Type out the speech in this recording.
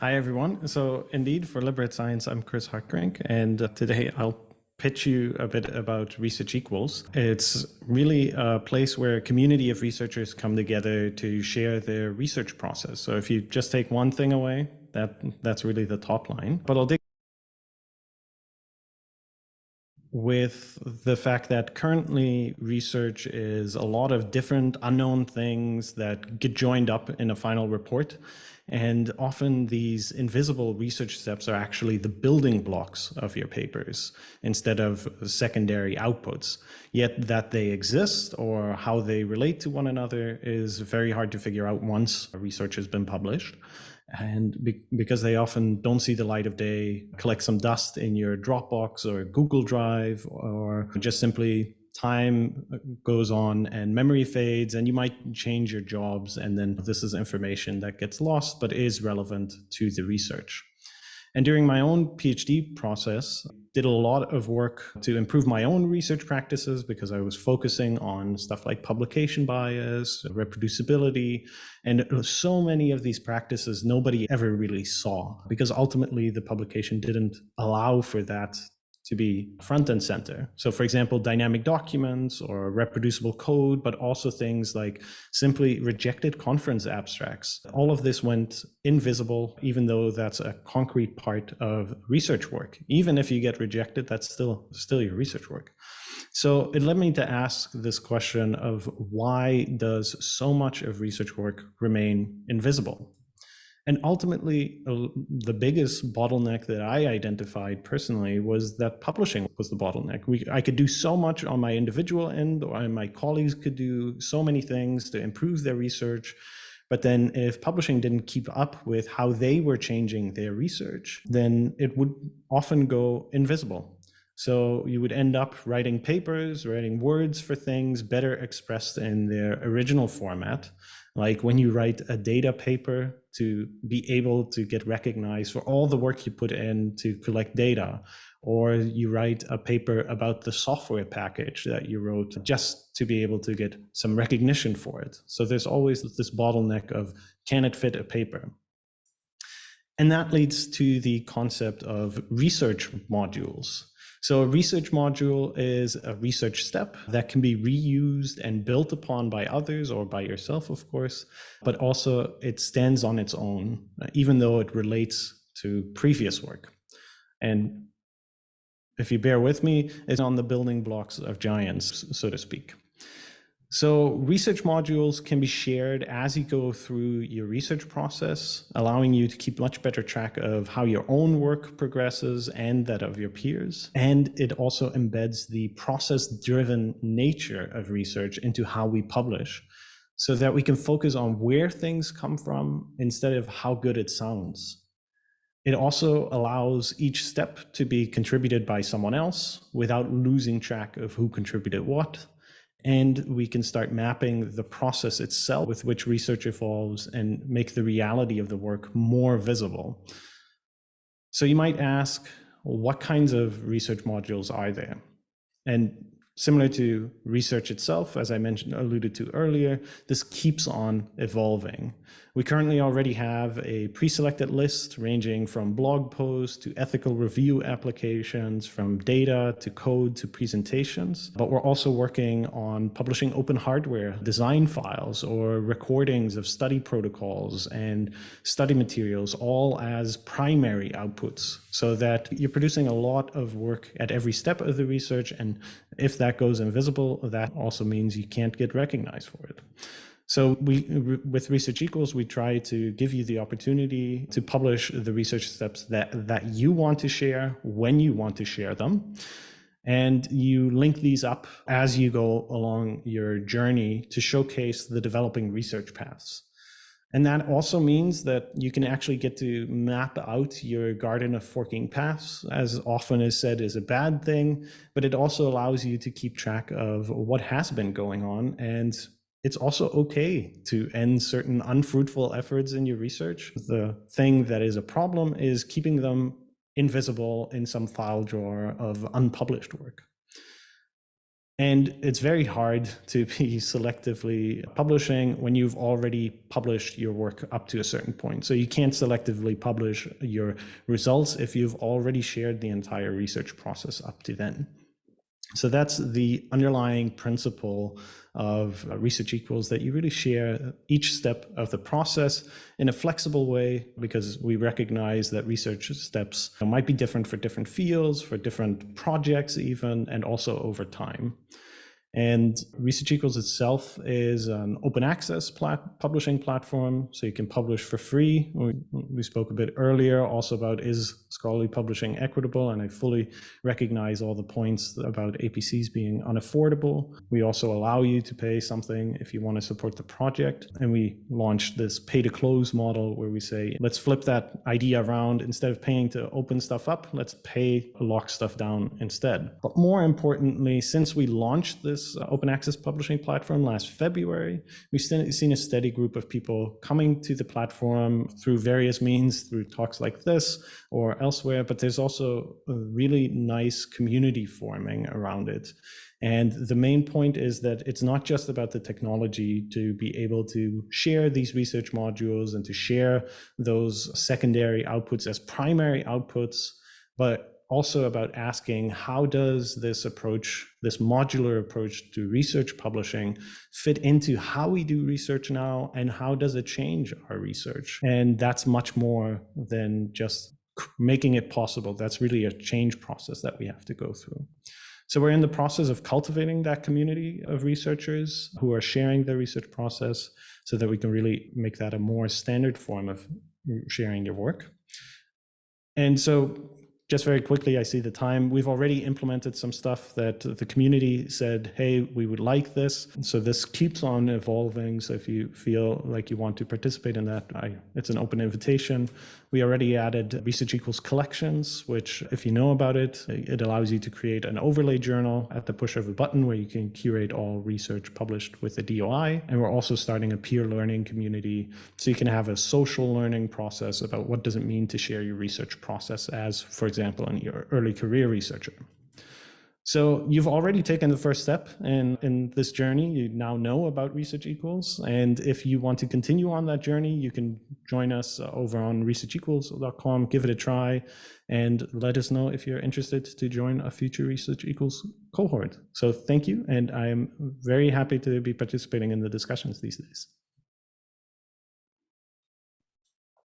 Hi, everyone. So indeed, for Liberate Science, I'm Chris Hartgerink, and today I'll pitch you a bit about Research Equals. It's really a place where a community of researchers come together to share their research process. So if you just take one thing away, that that's really the top line. But I'll dig with the fact that currently research is a lot of different unknown things that get joined up in a final report. And often these invisible research steps are actually the building blocks of your papers instead of secondary outputs. Yet that they exist or how they relate to one another is very hard to figure out once research has been published. And be because they often don't see the light of day, collect some dust in your Dropbox or Google Drive, or just simply time uh, goes on and memory fades and you might change your jobs and then this is information that gets lost but is relevant to the research. And during my own PhD process, did a lot of work to improve my own research practices because I was focusing on stuff like publication bias, reproducibility, and so many of these practices nobody ever really saw because ultimately the publication didn't allow for that to be front and center. So for example, dynamic documents or reproducible code, but also things like simply rejected conference abstracts. All of this went invisible, even though that's a concrete part of research work. Even if you get rejected, that's still, still your research work. So it led me to ask this question of why does so much of research work remain invisible? And ultimately, uh, the biggest bottleneck that I identified personally was that publishing was the bottleneck. We, I could do so much on my individual end, or my colleagues could do so many things to improve their research. But then if publishing didn't keep up with how they were changing their research, then it would often go invisible. So you would end up writing papers, writing words for things better expressed in their original format. Like when you write a data paper to be able to get recognized for all the work you put in to collect data, or you write a paper about the software package that you wrote just to be able to get some recognition for it. So there's always this bottleneck of can it fit a paper? And that leads to the concept of research modules. So a research module is a research step that can be reused and built upon by others or by yourself, of course, but also it stands on its own, even though it relates to previous work. And if you bear with me, it's on the building blocks of giants, so to speak. So research modules can be shared as you go through your research process, allowing you to keep much better track of how your own work progresses and that of your peers. And it also embeds the process-driven nature of research into how we publish so that we can focus on where things come from instead of how good it sounds. It also allows each step to be contributed by someone else without losing track of who contributed what and we can start mapping the process itself with which research evolves and make the reality of the work more visible. So you might ask, well, what kinds of research modules are there? And Similar to research itself, as I mentioned, alluded to earlier, this keeps on evolving. We currently already have a pre-selected list ranging from blog posts to ethical review applications, from data to code to presentations. But we're also working on publishing open hardware design files or recordings of study protocols and study materials, all as primary outputs, so that you're producing a lot of work at every step of the research. And if that goes invisible, that also means you can't get recognized for it. So we, with Research Equals, we try to give you the opportunity to publish the research steps that, that you want to share when you want to share them. And you link these up as you go along your journey to showcase the developing research paths. And that also means that you can actually get to map out your garden of forking paths, as often is said is a bad thing, but it also allows you to keep track of what has been going on. And it's also okay to end certain unfruitful efforts in your research. The thing that is a problem is keeping them invisible in some file drawer of unpublished work. And it's very hard to be selectively publishing when you've already published your work up to a certain point. So you can't selectively publish your results if you've already shared the entire research process up to then. So that's the underlying principle of research equals that you really share each step of the process in a flexible way because we recognize that research steps might be different for different fields, for different projects even, and also over time. And Research Equals itself is an open access plat publishing platform, so you can publish for free. We, we, spoke a bit earlier also about is scholarly publishing equitable, and I fully recognize all the points about APCs being unaffordable. We also allow you to pay something if you want to support the project. And we launched this pay to close model where we say, let's flip that idea around. Instead of paying to open stuff up, let's pay to lock stuff down instead. But more importantly, since we launched this this uh, open access publishing platform last February. We've seen a steady group of people coming to the platform through various means, through talks like this or elsewhere, but there's also a really nice community forming around it. And the main point is that it's not just about the technology to be able to share these research modules and to share those secondary outputs as primary outputs, but also about asking how does this approach, this modular approach to research publishing fit into how we do research now and how does it change our research? And that's much more than just making it possible. That's really a change process that we have to go through. So we're in the process of cultivating that community of researchers who are sharing their research process so that we can really make that a more standard form of sharing your work. And so just very quickly, I see the time. We've already implemented some stuff that the community said, hey, we would like this. So this keeps on evolving. So if you feel like you want to participate in that, I, it's an open invitation. We already added Research Equals collections, which if you know about it, it allows you to create an overlay journal at the push of a button where you can curate all research published with the DOI. And we're also starting a peer learning community. So you can have a social learning process about what does it mean to share your research process as, for example, an early career researcher. So you've already taken the first step in, in this journey. You now know about Research Equals. And if you want to continue on that journey, you can join us uh, over on researchequals.com, give it a try, and let us know if you're interested to join a future Research Equals cohort. So thank you. And I'm very happy to be participating in the discussions these days.